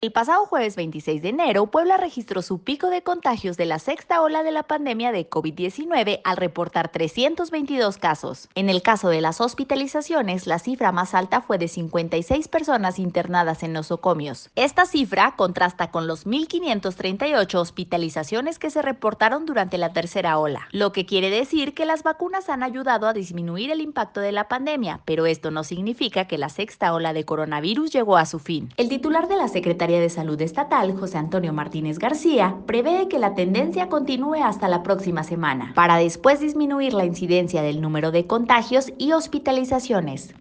El pasado jueves 26 de enero, Puebla registró su pico de contagios de la sexta ola de la pandemia de COVID-19 al reportar 322 casos. En el caso de las hospitalizaciones, la cifra más alta fue de 56 personas internadas en nosocomios. Esta cifra contrasta con los 1.538 hospitalizaciones que se reportaron durante la tercera ola, lo que quiere decir que las vacunas han ayudado a disminuir el impacto de la pandemia, pero esto no significa que la sexta ola de coronavirus llegó a su fin. El titular de la Secretaría de Salud Estatal, José Antonio Martínez García, prevé que la tendencia continúe hasta la próxima semana, para después disminuir la incidencia del número de contagios y hospitalizaciones.